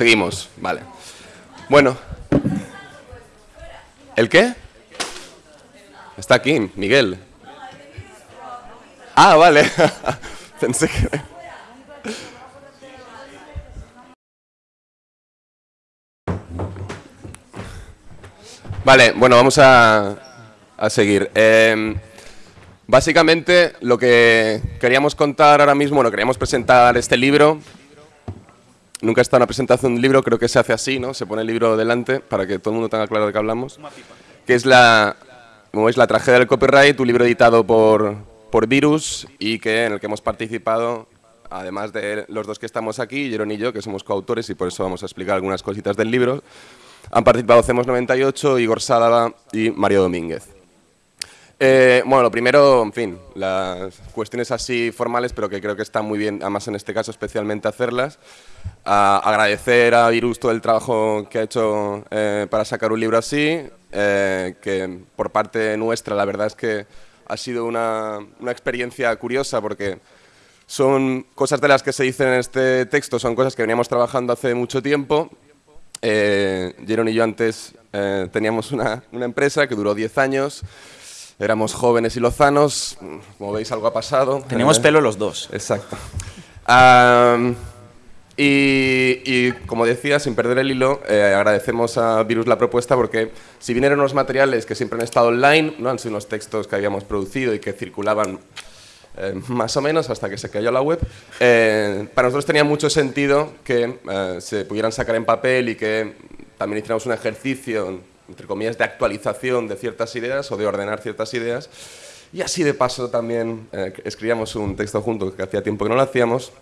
seguimos, vale. Bueno. ¿El qué? Está aquí, Miguel. Ah, vale. Pensé que... Vale, bueno, vamos a, a seguir. Eh, básicamente, lo que queríamos contar ahora mismo, bueno, queríamos presentar este libro. Nunca está una presentación de un libro, creo que se hace así, ¿no? Se pone el libro delante para que todo el mundo tenga claro de qué hablamos. Que es la, como veis, La tragedia del copyright, un libro editado por, por Virus y que, en el que hemos participado, además de los dos que estamos aquí, Jeron y yo, que somos coautores y por eso vamos a explicar algunas cositas del libro. Han participado Cemos 98, Igor Sálava y Mario Domínguez. Eh, bueno, lo primero, en fin, las cuestiones así formales, pero que creo que está muy bien, además en este caso especialmente hacerlas. agradecer a Virus todo el trabajo que ha hecho eh, para sacar un libro así, eh, que por parte nuestra la verdad es que ha sido una, una experiencia curiosa porque son cosas de las que se dicen en este texto, son cosas que veníamos trabajando hace mucho tiempo eh, Jeron y yo antes eh, teníamos una, una, empresa que duró 10 años, éramos jóvenes y lozanos, como veis algo ha pasado. Teníamos eh, pelo los dos. Exacto. Um, y, y, como decía, sin perder el hilo, eh, agradecemos a Virus la propuesta porque si bien eran unos materiales que siempre han estado online, no han sido unos textos que habíamos producido y que circulaban eh, más o menos hasta que se cayó la web, eh, para nosotros tenía mucho sentido que se pudieran sacar en papel y que también hiciéramos un ejercicio, entre comillas, de actualización de ciertas ideas o de ordenar ciertas ideas. Y así de paso también eh, escribíamos un texto junto que hacía tiempo que no lo hacíamos.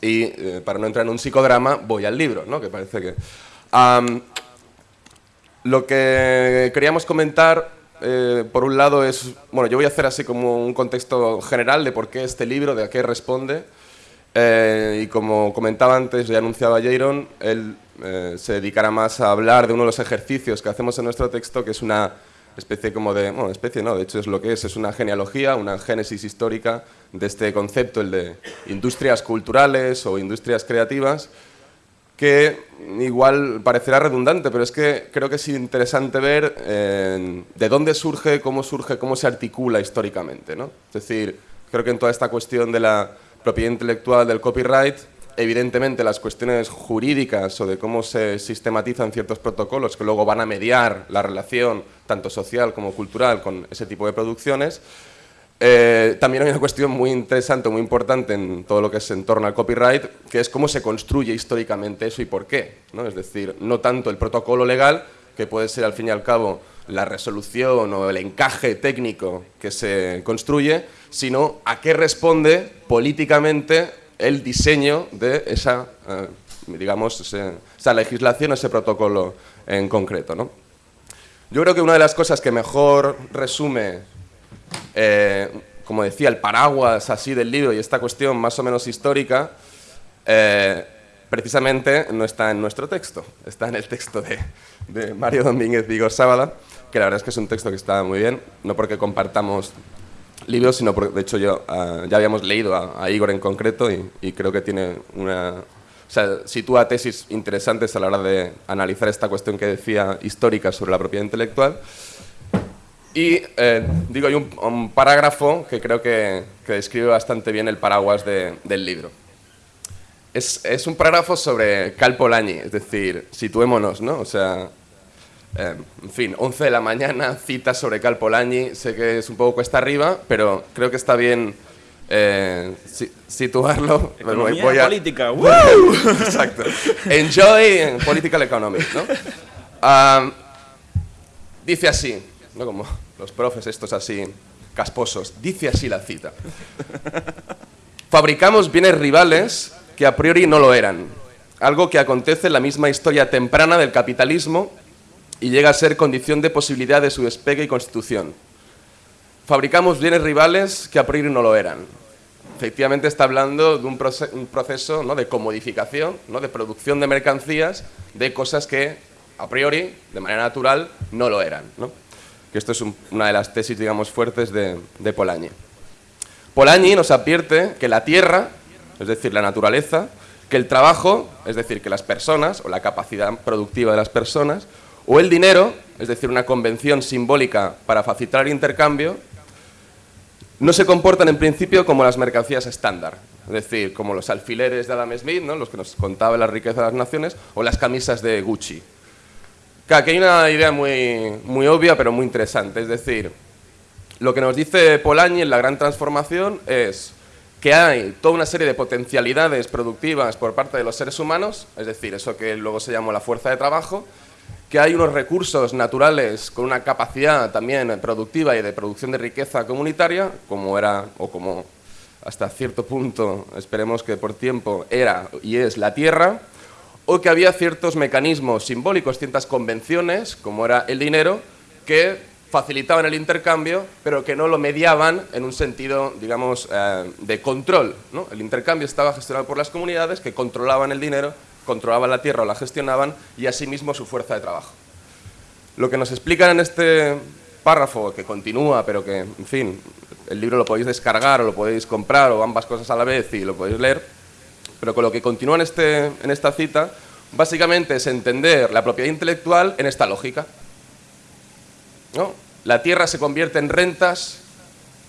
Y eh, para no entrar en un psicodrama, voy al libro, ¿no? que parece que... Um, lo que queríamos comentar eh, por un lado es, bueno, yo voy a hacer así como un contexto general de por qué este libro, de a qué responde. Eh, y como comentaba antes, ya anunciaba Jaron, él eh, se dedicará más a hablar de uno de los ejercicios que hacemos en nuestro texto, que es una especie como de, bueno, especie no, de hecho es lo que es, es una genealogía, una génesis histórica de este concepto, el de industrias culturales o industrias creativas, que igual parecerá redundante, pero es que creo que es interesante ver eh, de dónde surge, cómo surge, cómo se articula históricamente. ¿no? Es decir, creo que en toda esta cuestión de la propiedad intelectual del copyright, evidentemente las cuestiones jurídicas o de cómo se sistematizan ciertos protocolos que luego van a mediar la relación tanto social como cultural con ese tipo de producciones, eh, también hay una cuestión muy interesante, muy importante en todo lo que es en torno al copyright, que es cómo se construye históricamente eso y por qué. ¿no? Es decir, no tanto el protocolo legal, que puede ser al fin y al cabo la resolución o el encaje técnico que se construye, sino a qué responde políticamente el diseño de esa, eh, digamos, esa legislación, ese protocolo en concreto. ¿no? Yo creo que una de las cosas que mejor resume eh, como decía, el paraguas así del libro y esta cuestión más o menos histórica, eh, precisamente no está en nuestro texto, está en el texto de, de Mario Domínguez Vigor Sábada, que la verdad es que es un texto que está muy bien, no porque compartamos libros, sino porque, de hecho, yo uh, ya habíamos leído a, Igor en concreto y, creo que tiene una... O sea, sitúa tesis interesantes a la hora de analizar esta cuestión que decía histórica sobre la propiedad intelectual. Y eh, digo, hay un, parágrafo que creo que, que, describe bastante bien el paraguas de, del libro. Es, es, un parágrafo sobre Cal Polanyi, es decir, situémonos, ¿no? O sea, eh, en fin, 11 de la mañana, cita sobre Cal Polanyi, sé que es un poco cuesta arriba, pero creo que está bien eh, si, situarlo. Economía voy a... política, ¡Woo! Exacto. Enjoy political economy, ¿no? Uh, dice así, ¿no? como los profes estos así casposos. Dice así la cita. Fabricamos bienes rivales que a priori no lo eran, algo que acontece en la misma historia temprana del capitalismo y llega a ser condición de posibilidad de su despegue y constitución. Fabricamos bienes rivales que a priori no lo eran. Efectivamente está hablando de un, proce un proceso ¿no? de comodificación, ¿no? de producción de mercancías, de cosas que a priori, de manera natural, no lo eran. ¿no? que esto es un, una de las tesis, digamos, fuertes de Polanyi. Polanyi nos advierte que la Tierra, es decir, la naturaleza, que el trabajo, es decir, que las personas, o la capacidad productiva de las personas, o el dinero, es decir, una convención simbólica para facilitar el intercambio, no se comportan en principio como las mercancías estándar, es decir, como los alfileres de Adam Smith, ¿no? los que nos contaba la riqueza de las naciones, o las camisas de Gucci. Aquí hay una idea muy, muy obvia, pero muy interesante. Es decir, lo que nos dice Polanyi en La Gran Transformación es que hay toda una serie de potencialidades productivas por parte de los seres humanos, es decir, eso que luego se llamó la fuerza de trabajo, que hay unos recursos naturales con una capacidad también productiva y de producción de riqueza comunitaria, como era, o como hasta cierto punto, esperemos que por tiempo, era y es la tierra, o que había ciertos mecanismos simbólicos, ciertas convenciones, como era el dinero, que facilitaban el intercambio, pero que no lo mediaban en un sentido, digamos, eh, de control. El intercambio estaba gestionado por las comunidades que controlaban el dinero, controlaban la tierra o la gestionaban, y asimismo su fuerza de trabajo. Lo que nos explican en este párrafo, que continúa, pero que, en fin, el libro lo podéis descargar o lo podéis comprar o ambas cosas a la vez y lo podéis leer, pero con lo que continúa en, este, en esta cita, básicamente es entender la propiedad intelectual en esta lógica. La tierra se convierte en rentas,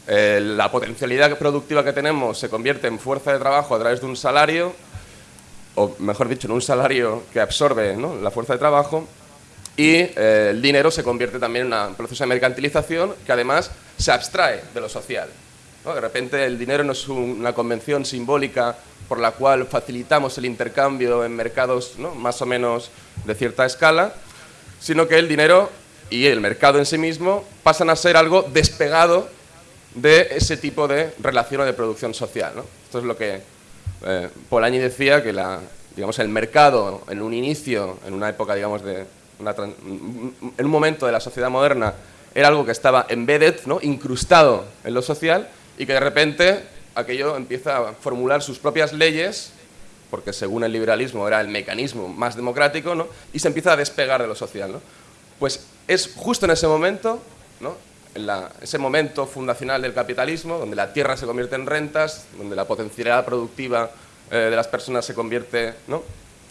eh, la potencialidad productiva que tenemos se convierte en fuerza de trabajo a través de un salario, o mejor dicho, en un salario que absorbe la fuerza de trabajo, y eh, el dinero se convierte también en un proceso de mercantilización que además se abstrae de lo social. De repente el dinero no es una convención simbólica por la cual facilitamos el intercambio en mercados más o menos de cierta escala, sino que el dinero y el mercado en sí mismo pasan a ser algo despegado de ese tipo de relación o de producción social. Esto es lo que eh, Polanyi decía, que la, el mercado en un inicio, en una época digamos, en un momento de la sociedad moderna, era algo que estaba embedded, incrustado en lo social, y que de repente aquello empieza a formular sus propias leyes, porque según el liberalismo era el mecanismo más democrático, y se empieza a despegar de lo social. Pues es justo en ese momento. En ese momento fundacional del capitalismo, donde la tierra se convierte en rentas, donde la potencialidad productiva eh, de las personas se convierte, ¿no?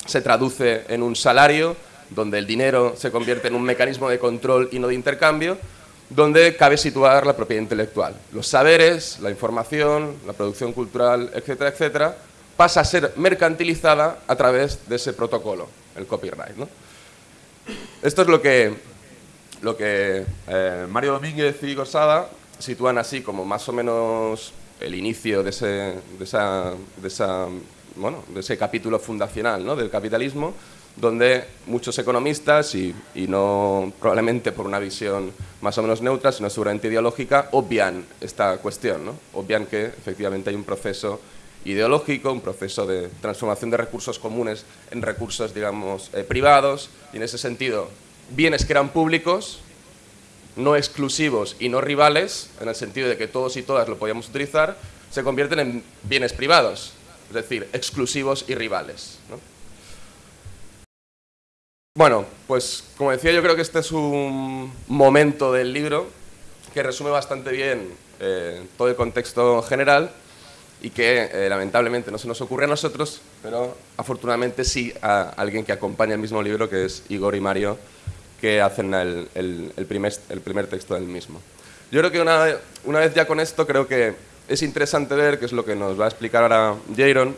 se traduce en un salario, donde el dinero se convierte en un mecanismo de control y no de intercambio, donde cabe situar la propiedad intelectual. Los saberes, la información, la producción cultural, etcétera, etcétera, pasa a ser mercantilizada a través de ese protocolo, el copyright. Esto es lo que, lo que eh, Mario Domínguez y Gosada sitúan así como más o menos el inicio de ese, de esa, de esa, bueno, de ese capítulo fundacional ¿no? del capitalismo, donde muchos economistas, y, no probablemente por una visión más o menos neutra, sino seguramente ideológica, obvian esta cuestión, ¿no? obvian que efectivamente hay un proceso ideológico, un proceso de transformación de recursos comunes en recursos, digamos, eh, privados, y en ese sentido, bienes que eran públicos, no exclusivos y no rivales, en el sentido de que todos y todas lo podíamos utilizar, se convierten en bienes privados, es decir, exclusivos y rivales. Bueno, pues como decía, yo creo que este es un momento del libro que resume bastante bien eh, todo el contexto general y que eh, lamentablemente no se nos ocurre a nosotros, pero afortunadamente sí a alguien que acompaña el mismo libro, que es Igor y Mario, que hacen el, primer, el primer, texto del mismo. Yo creo que una, una, vez ya con esto, creo que es interesante ver, que es lo que nos va a explicar ahora Jaron,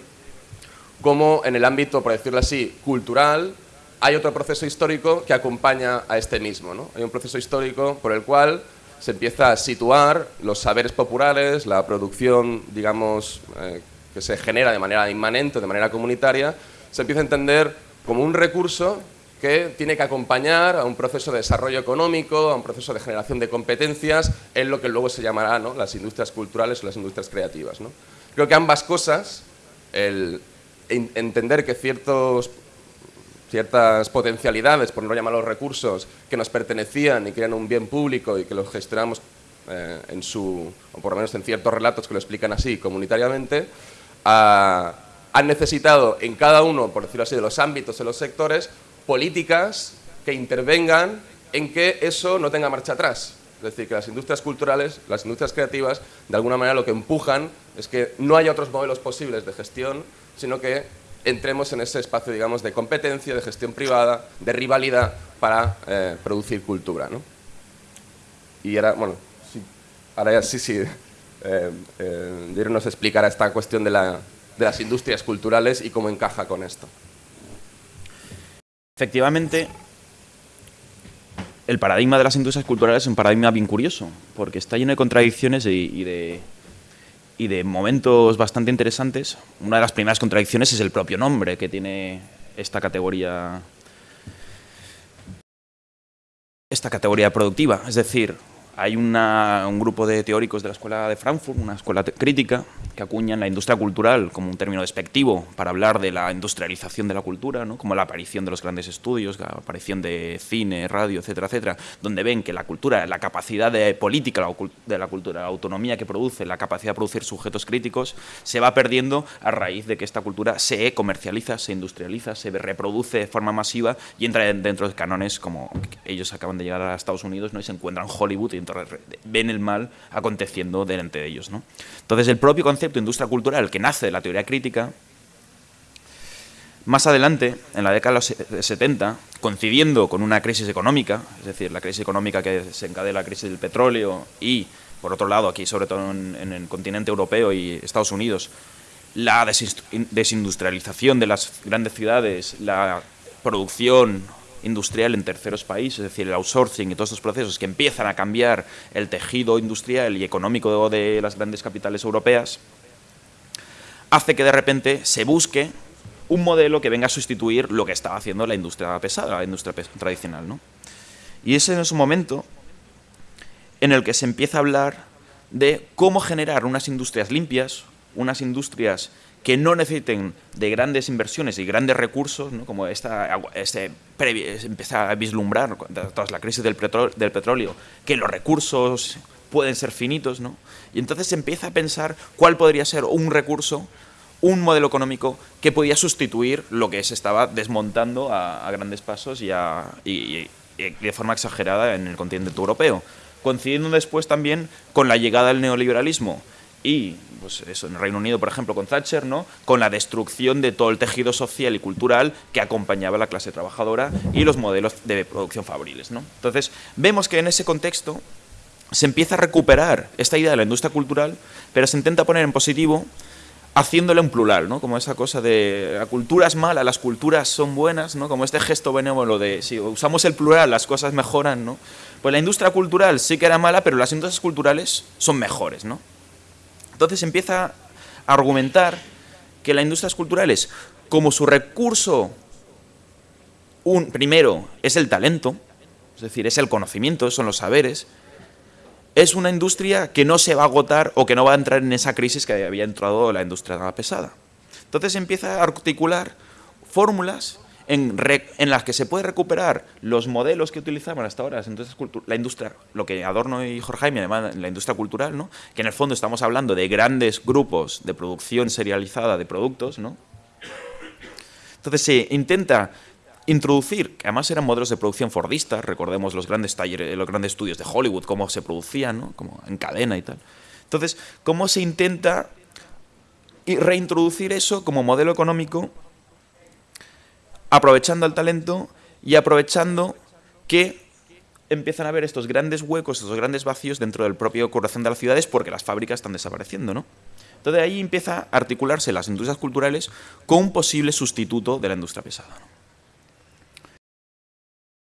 cómo en el ámbito, por decirlo así, cultural, hay otro proceso histórico que acompaña a este mismo. ¿no? Hay un proceso histórico por el cual se empieza a situar los saberes populares, la producción, digamos, eh, que se genera de manera inmanente, de manera comunitaria, se empieza a entender como un recurso que tiene que acompañar a un proceso de desarrollo económico, a un proceso de generación de competencias, en lo que luego se llamará ¿no? las industrias culturales o las industrias creativas. ¿no? Creo que ambas cosas, el entender que ciertos ciertas potencialidades, por no llamar los recursos, que nos pertenecían y que eran un bien público y que los gestionamos eh, en su, o por lo menos en ciertos relatos que lo explican así, comunitariamente, han necesitado en cada uno, por decirlo así, de los ámbitos, de los sectores, políticas que intervengan en que eso no tenga marcha atrás. Es decir, que las industrias culturales, las industrias creativas, de alguna manera lo que empujan es que no haya otros modelos posibles de gestión, sino que entremos en ese espacio, digamos, de competencia, de gestión privada, de rivalidad para eh, producir cultura, ¿no? Y ahora, bueno, ahora sí, sí, eh, eh, nos explicará esta cuestión de, la, de las industrias culturales y cómo encaja con esto. Efectivamente, el paradigma de las industrias culturales es un paradigma bien curioso, porque está lleno de contradicciones y, de, y de momentos bastante interesantes. Una de las primeras contradicciones es el propio nombre que tiene esta categoría esta categoría productiva, es decir, hay un grupo de teóricos de la Escuela de Frankfurt, una escuela crítica, que acuñan la industria cultural como un término despectivo para hablar de la industrialización de la cultura, como la aparición de los grandes estudios, la aparición de cine, radio, etcétera, etcétera, donde ven que la cultura, la capacidad política de la cultura, la autonomía que produce, la capacidad de producir sujetos críticos, se va perdiendo a raíz de que esta cultura se comercializa, se industrializa, se reproduce de forma masiva y entra dentro de cánones como ellos acaban de llegar a Estados Unidos ¿no? y se encuentran Hollywood y ven el mal aconteciendo delante de ellos. ¿no? Entonces, el propio concepto de industria cultural que nace de la teoría crítica, más adelante, en la década de los 70, coincidiendo con una crisis económica, es decir, la crisis económica que desencadena la crisis del petróleo y, por otro lado, aquí sobre todo en, en el continente europeo y Estados Unidos, la desindustrialización de las grandes ciudades, la producción industrial en terceros países, es decir, el outsourcing y todos estos procesos que empiezan a cambiar el tejido industrial y económico de las grandes capitales europeas, hace que de repente se busque un modelo que venga a sustituir lo que estaba haciendo la industria pesada, la industria tradicional. ¿no? Y ese es un momento en el que se empieza a hablar de cómo generar unas industrias limpias, unas industrias que no necesiten de grandes inversiones y grandes recursos, como esta, este, empieza a vislumbrar tras la crisis del, del, petróleo, que los recursos pueden ser finitos, ¿no? y entonces se empieza a pensar cuál podría ser un recurso, un modelo económico que podía sustituir lo que se estaba desmontando a, grandes pasos y, y de forma exagerada en el continente europeo, coincidiendo después también con la llegada del neoliberalismo, y pues eso, en el Reino Unido, por ejemplo, con Thatcher, ¿no? con la destrucción de todo el tejido social y cultural que acompañaba a la clase trabajadora y los modelos de producción fabriles. ¿no? Entonces, vemos que en ese contexto se empieza a recuperar esta idea de la industria cultural, pero se intenta poner en positivo haciéndole un plural, ¿no? Como esa cosa de la cultura es mala, las culturas son buenas, ¿no? Como este gesto benévolo de si usamos el plural las cosas mejoran, ¿no? Pues la industria cultural sí que era mala, pero las industrias culturales son mejores, ¿no? Entonces empieza a argumentar que las industrias culturales, como su recurso un, primero es el talento, es decir, es el conocimiento, son los saberes, es una industria que no se va a agotar o que no va a entrar en esa crisis que había entrado la industria pesada. Entonces empieza a articular fórmulas en, las que se puede recuperar los modelos que utilizaban hasta ahora la industria, lo que Adorno y Jorge Jaime llaman la industria cultural, ¿no? que en el fondo estamos hablando de grandes grupos de producción serializada de productos, ¿no? Entonces se intenta introducir, que además eran modelos de producción fordistas, recordemos los grandes talleres, los grandes estudios de Hollywood, cómo se producían, ¿no? como en cadena y tal. Entonces, cómo se intenta reintroducir eso como modelo económico aprovechando el talento y aprovechando que empiezan a haber estos grandes huecos, estos grandes vacíos dentro del propio corazón de las ciudades porque las fábricas están desapareciendo, ¿no? Entonces ahí empieza a articularse las industrias culturales con un posible sustituto de la industria pesada.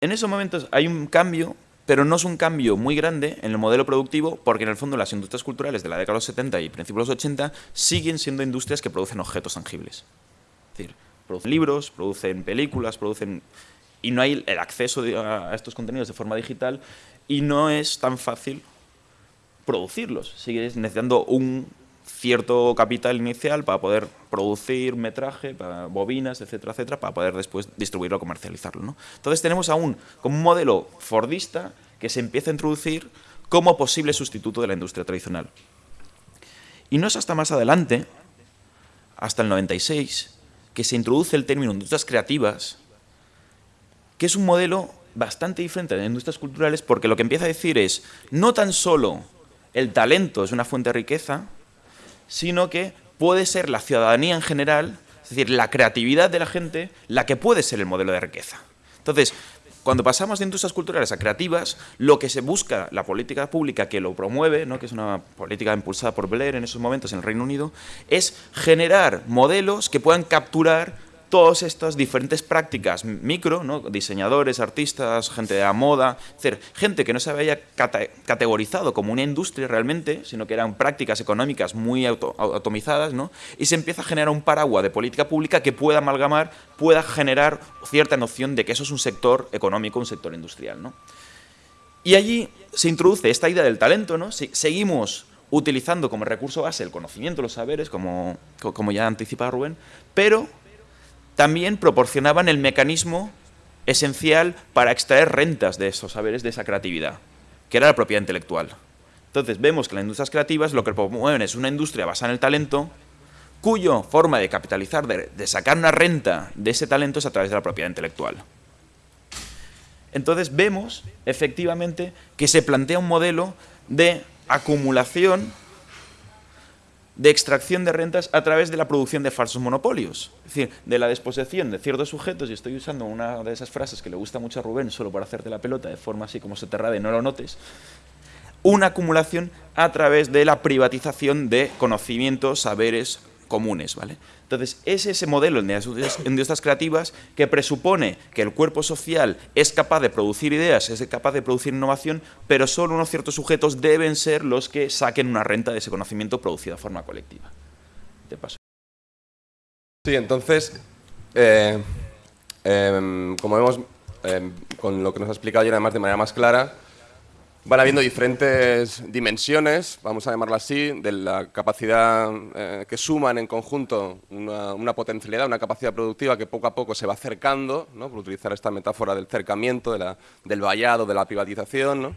En esos momentos hay un cambio, pero no es un cambio muy grande en el modelo productivo porque en el fondo las industrias culturales de la década de los 70 y principios de los 80 siguen siendo industrias que producen objetos tangibles. Es decir, producen libros, producen películas, producen... Y no hay el acceso a estos contenidos de forma digital y no es tan fácil producirlos. Sigues necesitando un cierto capital inicial para poder producir metraje, para bobinas, etcétera, etcétera, para poder después distribuirlo comercializarlo. ¿no? Entonces tenemos aún como un modelo fordista que se empieza a introducir como posible sustituto de la industria tradicional. Y no es hasta más adelante, hasta el 96, que se introduce el término industrias creativas, que es un modelo bastante diferente de industrias culturales porque lo que empieza a decir es no tan solo el talento es una fuente de riqueza, sino que puede ser la ciudadanía en general es decir, la creatividad de la gente, la que puede ser el modelo de riqueza. Entonces, cuando pasamos de industrias culturales a creativas, lo que se busca, la política pública que lo promueve, ¿no? que es una política impulsada por Blair en esos momentos en el Reino Unido, es generar modelos que puedan capturar todas estas diferentes prácticas micro, diseñadores, artistas, gente de la moda, gente que no se había categorizado como una industria realmente, sino que eran prácticas económicas muy atomizadas, ¿no? y se empieza a generar un paraguas de política pública que pueda amalgamar, pueda generar cierta noción de que eso es un sector económico, un sector industrial. ¿no? Y allí se introduce esta idea del talento, ¿no? seguimos utilizando como recurso base el conocimiento, los saberes, como, como ya anticipaba Rubén, pero también proporcionaban el mecanismo esencial para extraer rentas de esos saberes, de esa creatividad, que era la propiedad intelectual. Entonces vemos que las industrias creativas lo que promueven es una industria basada en el talento, cuyo forma de capitalizar, de, de sacar una renta de ese talento es a través de la propiedad intelectual. Entonces vemos, efectivamente, que se plantea un modelo de acumulación de extracción de rentas a través de la producción de falsos monopolios. Es decir, de la disposición de ciertos sujetos, y estoy usando una de esas frases que le gusta mucho a Rubén, solo para hacerte la pelota de forma así como se te y no lo notes, una acumulación a través de la privatización de conocimientos, saberes comunes. ¿vale? Entonces, es ese modelo en industrias creativas que presupone que el cuerpo social es capaz de producir ideas, es capaz de producir innovación, pero solo unos ciertos sujetos deben ser los que saquen una renta de ese conocimiento producido de forma colectiva. Te paso. Sí, entonces, eh, em, como vemos, em, con lo que nos ha explicado ayer además de manera más clara, Van habiendo diferentes dimensiones, vamos a llamarlo así, de la capacidad eh, que suman en conjunto una, potencialidad, una capacidad productiva que poco a poco se va acercando, ¿no? por utilizar esta metáfora del cercamiento, del vallado, de la privatización,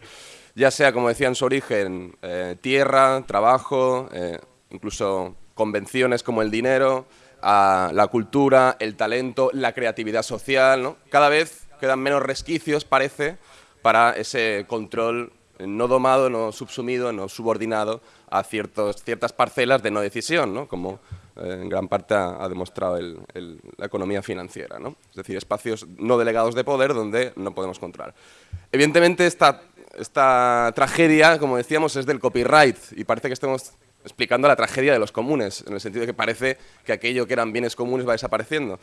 ya sea, como decía en su origen, eh, tierra, trabajo, eh, incluso convenciones como el dinero, la cultura, el talento, la creatividad social. Cada vez quedan menos resquicios, parece, para ese control no domado, no subsumido, no subordinado a ciertas parcelas de no decisión, ¿no? como eh, en gran parte ha, demostrado la economía financiera. ¿no? Es decir, espacios no delegados de poder donde no podemos controlar. Evidentemente, esta, esta tragedia, como decíamos, es del copyright y parece que estamos explicando la tragedia de los comunes, en el sentido de que parece que aquello que eran bienes comunes va desapareciendo.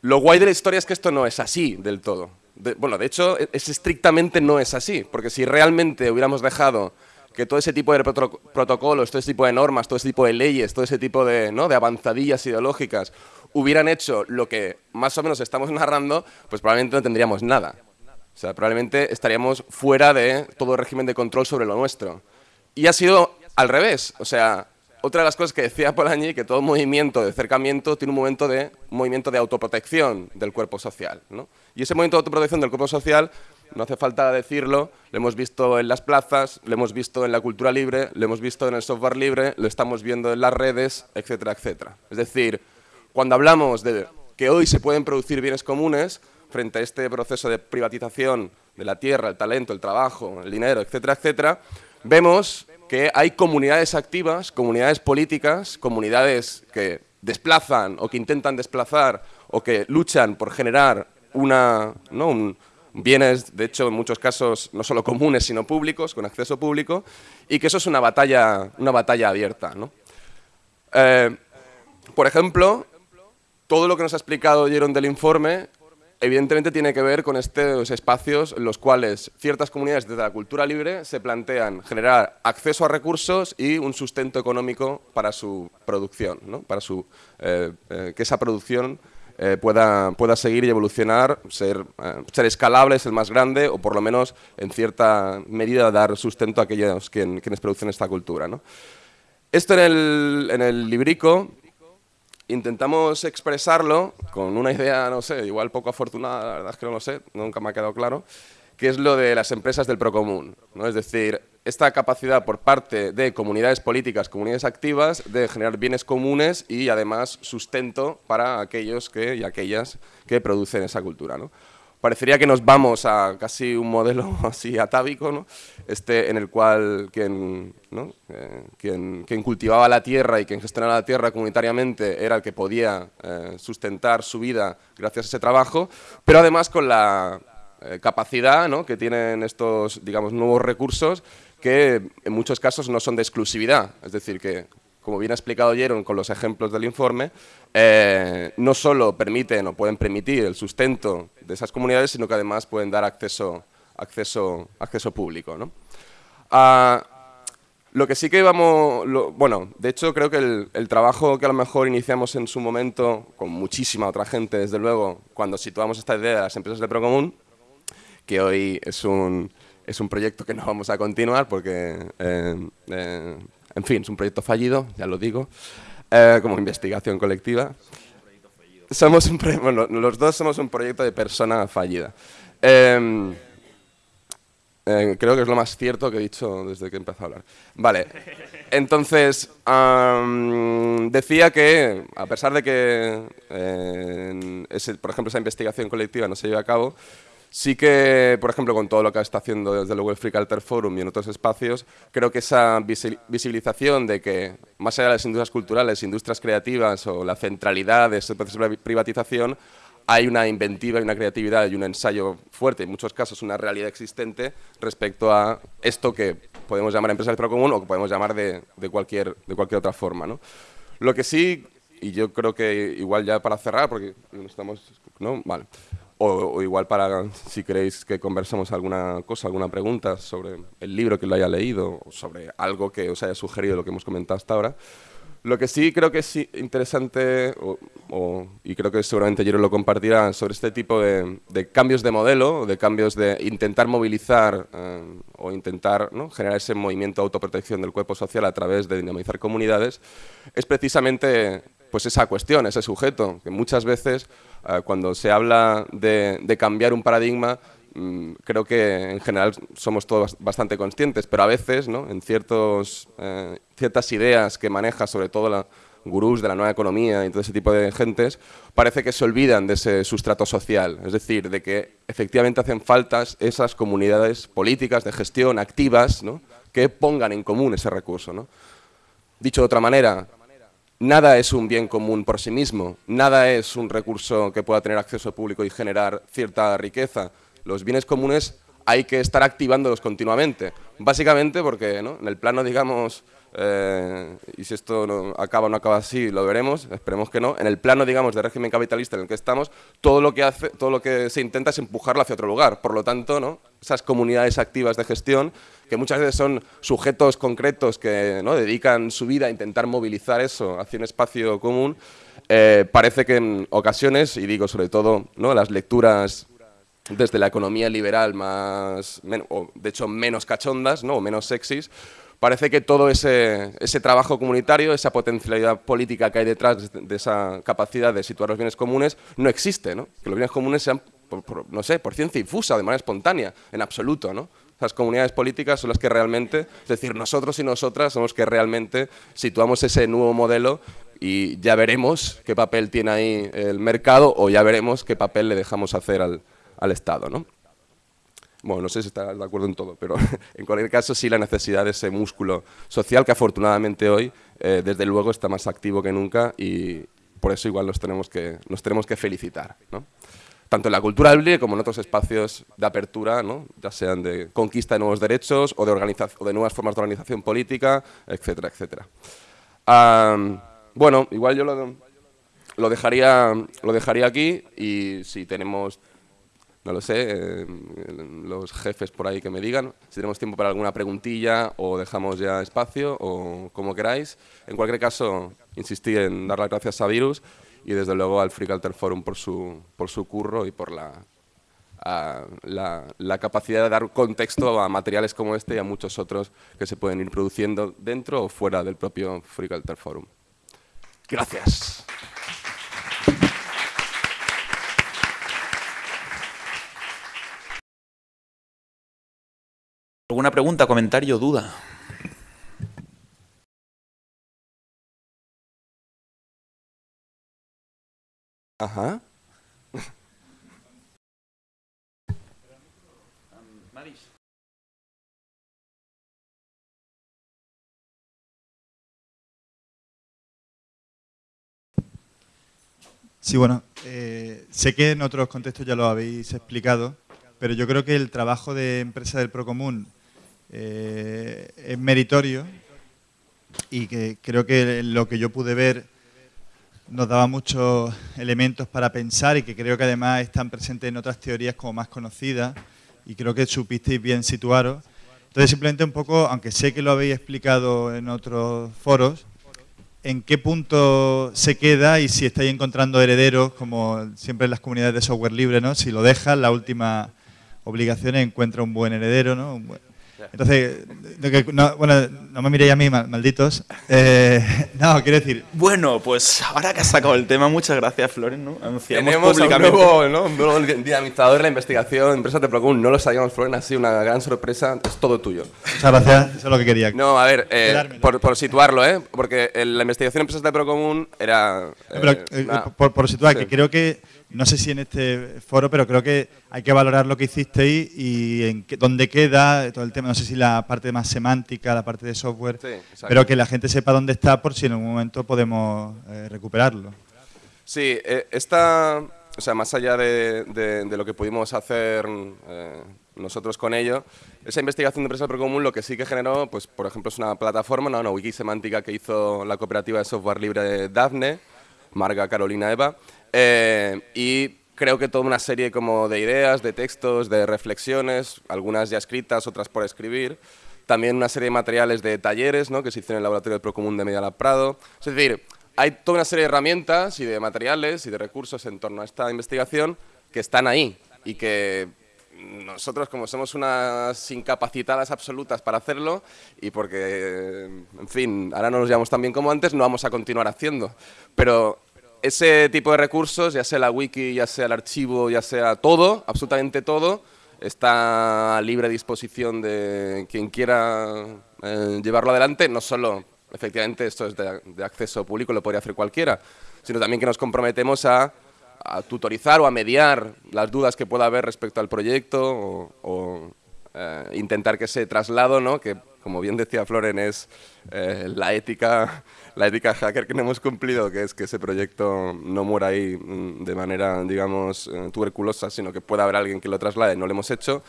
Lo guay de la historia es que esto no es así del todo bueno, de hecho, e-, es estrictamente no es así, porque si realmente hubiéramos dejado que todo ese tipo de protocolos, todo ese tipo de normas, todo ese tipo de leyes, todo ese tipo de, ¿no? de avanzadillas ideológicas hubieran hecho lo que más o menos estamos narrando, pues probablemente no tendríamos nada. O sea, probablemente estaríamos fuera de todo régimen de control sobre lo nuestro. Y ha sido al revés. O sea, otra de las cosas que decía Polanyi, que todo movimiento de acercamiento tiene un momento de movimiento de autoprotección del cuerpo social. Y ese movimiento de autoprotección del cuerpo social, no hace falta decirlo, lo hemos visto en las plazas, lo hemos visto en la cultura libre, lo hemos visto en el software libre, lo estamos viendo en las redes, etcétera, etcétera. Es decir, cuando hablamos de que hoy se pueden producir bienes comunes, frente a este proceso de privatización de la tierra, el talento, el trabajo, el dinero, etcétera, etcétera, vemos que hay comunidades activas, comunidades políticas, comunidades que desplazan o que intentan desplazar o que luchan por generar una, bienes, de hecho, en muchos casos no solo comunes, sino públicos, con acceso público, y que eso es una batalla, una batalla abierta. Eh, por ejemplo, todo lo que nos ha explicado Jeron del informe evidentemente tiene que ver con estos espacios en los cuales ciertas comunidades desde la cultura libre se plantean generar acceso a recursos y un sustento económico para su producción, para su, eh, eh, que esa producción eh, pueda, pueda seguir y evolucionar, ser, ser escalable, ser más grande o por lo menos en cierta medida dar sustento a aquellos quienes producen esta cultura. Esto en el, en el librico intentamos expresarlo con una idea, no sé, igual poco afortunada, la verdad es que no lo sé, nunca me ha quedado claro, que es lo de las empresas del procomún. ¿no? Es decir, esta capacidad por parte de comunidades políticas, comunidades activas, de generar bienes comunes y además sustento para aquellos que, y aquellas que producen esa cultura. Parecería que nos vamos a casi un modelo así atávico, ¿no? este, en el cual quien, ¿no? Eh, quien, cultivaba la tierra y quien gestionaba la tierra comunitariamente era el que podía eh, sustentar su vida gracias a ese trabajo, pero además con la eh, capacidad ¿no? que tienen estos digamos, nuevos recursos que en muchos casos no son de exclusividad, es decir, que como bien ha explicado Jeron con los ejemplos del informe, eh, no solo permiten o pueden permitir el sustento de esas comunidades, sino que además pueden dar acceso, acceso, acceso público. ¿no? Ah, lo que sí que vamos, bueno, de hecho creo que el, trabajo que a lo mejor iniciamos en su momento, con muchísima otra gente, desde luego, cuando situamos esta idea de las empresas de Procomún, que hoy es un, es un proyecto que no vamos a continuar porque eh, eh, en fin, es un proyecto fallido, ya lo digo, eh, como investigación colectiva. Somos un bueno, los dos somos un proyecto de persona fallida. Em, eh, creo que es lo más cierto que he dicho desde que empezado a hablar. Vale, entonces, decía que, a pesar de que, eh, por ejemplo, esa investigación colectiva no se lleve a cabo, Sí que, por ejemplo, con todo lo que está haciendo desde luego el Free Culture Forum y en otros espacios, creo que esa visibilización de que, más allá de las industrias culturales, industrias creativas o la centralidad de ese proceso de privatización, hay una inventiva y una creatividad y un ensayo fuerte, en muchos casos una realidad existente respecto a esto que podemos llamar empresas de común o que podemos llamar de, cualquier, de cualquier otra forma. ¿no? Lo que sí, y yo creo que igual ya para cerrar, porque estamos... ¿no? Vale. O, igual para, si queréis que conversemos alguna cosa, alguna pregunta sobre el libro que lo haya leído, o sobre algo que os haya sugerido lo que hemos comentado hasta ahora. Lo que sí creo que es interesante, y creo que seguramente Jero lo compartirá, sobre este tipo de, cambios de modelo, de cambios de intentar movilizar eh, o intentar generar ese movimiento de autoprotección del cuerpo social a través de dinamizar comunidades, es precisamente pues esa cuestión, ese sujeto, que muchas veces cuando se habla de, cambiar un paradigma, mm, creo que en general somos todos bastante conscientes, pero a veces, ¿no? en ciertos, eh, ciertas ideas que maneja sobre todo la gurús de la nueva economía y todo ese tipo de gentes, parece que se olvidan de ese sustrato social, es decir, de que efectivamente hacen faltas esas comunidades políticas de gestión activas que pongan en común ese recurso. Dicho de otra manera, Nada es un bien común por sí mismo, nada es un recurso que pueda tener acceso público y generar cierta riqueza. Los bienes comunes hay que estar activándolos continuamente, básicamente porque en el plano, digamos, eh, y si esto no acaba o no acaba así, lo veremos, esperemos que no, en el plano, digamos, de régimen capitalista en el que estamos, todo lo que, hace, todo lo que se intenta es empujarlo hacia otro lugar. Por lo tanto, ¿no? esas comunidades activas de gestión que muchas veces son sujetos concretos que ¿no? dedican su vida a intentar movilizar eso hacia un espacio común, eh, parece que en ocasiones, y digo sobre todo ¿no? las lecturas desde la economía liberal más, o de hecho menos cachondas ¿no? o menos sexys, parece que todo ese, ese, trabajo comunitario, esa potencialidad política que hay detrás de esa capacidad de situar los bienes comunes, no existe, ¿no? que los bienes comunes sean, no sé, por ciencia infusa, de manera espontánea, en absoluto. ¿no? Las comunidades políticas son las que realmente, es decir, nosotros y nosotras somos los que realmente situamos ese nuevo modelo y ya veremos qué papel tiene ahí el mercado o ya veremos qué papel le dejamos hacer al, al Estado. ¿no? Bueno, no sé si está de acuerdo en todo, pero en cualquier caso sí la necesidad de ese músculo social que afortunadamente hoy, eh, desde luego, está más activo que nunca y por eso igual nos tenemos que, nos tenemos que felicitar. ¿no? tanto en la cultura libre como en otros espacios de apertura, ¿no? ya sean de conquista de nuevos derechos o de, o de nuevas formas de organización política, etcétera, etcétera. bueno, igual yo lo, lo, dejaría, lo dejaría aquí y si tenemos, no lo sé, eh, los jefes por ahí que me digan, si tenemos tiempo para alguna preguntilla o dejamos ya espacio o como queráis. En cualquier caso, insistí en dar las gracias a Virus y desde luego al Free Culture Forum por su, por su curro y por la, la, capacidad de dar contexto a materiales como este y a muchos otros que se pueden ir produciendo dentro o fuera del propio Free Culture Forum. Gracias. ¿Alguna pregunta, comentario, duda? Ajá. Sí, bueno, eh, sé que en otros contextos ya lo habéis explicado, pero yo creo que el trabajo de empresa del Procomún eh, es meritorio y que creo que lo que yo pude ver nos daba muchos elementos para pensar y que creo que además están presentes en otras teorías como más conocidas y creo que supisteis bien situaros. Entonces simplemente un poco, aunque sé que lo habéis explicado en otros foros, en qué punto se queda y si estáis encontrando herederos, como siempre en las comunidades de software libre, ¿no? Si lo dejas, la última obligación es encuentra un buen heredero, ¿no? Entonces, no, bueno, no me miréis a mí, malditos. Eh, no, quiero decir... Bueno, pues ahora que has sacado el tema, muchas gracias, Floren. ¿no? Anunciamos Tenemos públicamente. Un nuevo, ¿no? un nuevo dinamizador de la investigación, empresas de Procon. No lo sabíamos, Floren, ha sido una gran sorpresa. Es todo tuyo. Muchas gracias, eso es lo que quería. No, a ver, eh, por, situarlo, ¿eh? Porque la investigación de empresas de Procomún era... Eh, por, situar, que creo que no sé si en este foro, pero creo que hay que valorar lo que hicisteis y en qué, dónde queda todo el tema. No sé si la parte más semántica, la parte de software, pero que la gente sepa dónde está por si en algún momento podemos eh, recuperarlo. Sí, eh, esta, o sea, más allá de, lo que pudimos hacer eh, nosotros con ello, esa investigación de empresa por común lo que sí que generó, pues por ejemplo, es una plataforma, una wiki semántica que hizo la cooperativa de software libre de Daphne, Marga Carolina Eva, eh, y creo que toda una serie como de ideas, de textos, de reflexiones, algunas ya escritas, otras por escribir. También una serie de materiales de talleres ¿no? que se hicieron en el laboratorio del Procomún de Medialab Prado. Es decir, hay toda una serie de herramientas y de materiales y de recursos en torno a esta investigación que están ahí y que nosotros como somos unas incapacitadas absolutas para hacerlo y porque, en fin, ahora no nos llevamos tan bien como antes, no vamos a continuar haciendo. Pero ese tipo de recursos, ya sea la wiki, ya sea el archivo, ya sea todo, absolutamente todo, está a libre disposición de quien quiera eh, llevarlo adelante, no solo, efectivamente, esto es de, acceso público, lo podría hacer cualquiera, sino también que nos comprometemos a, tutorizar o a mediar las dudas que pueda haber respecto al proyecto o, eh, intentar que ese traslado, ¿no? Como bien decía Floren, es eh, la ética la ética hacker que no hemos cumplido, que es que ese proyecto no muera ahí mm, de manera, digamos, eh, tuberculosa, sino que pueda haber alguien que lo traslade, no lo hemos hecho.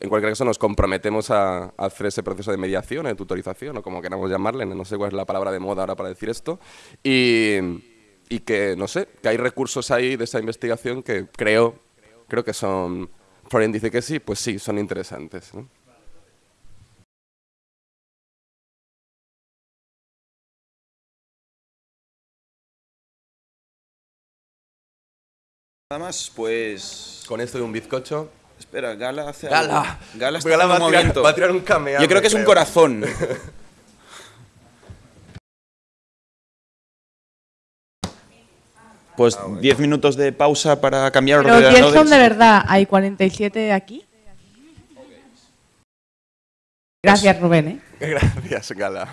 En cualquier caso, nos comprometemos a, hacer ese proceso de mediación, de tutorización, o como queramos llamarle, no sé cuál es la palabra de moda ahora para decir esto, y, y que, no sé, que hay recursos ahí de esa investigación que creo, creo que son... Florian dice que sí, pues sí, son interesantes. ¿no? Nada más, pues... Con esto de un bizcocho... Espera, Gala hace Gala. Gala está Gala va, a va a tirar un cameo. Yo creo que es un corazón. pues 10 minutos de pausa para cambiar Pero ordenadores. Pero son de verdad, hay 47 aquí. Gracias, Rubén. ¿eh? Gracias, Gala.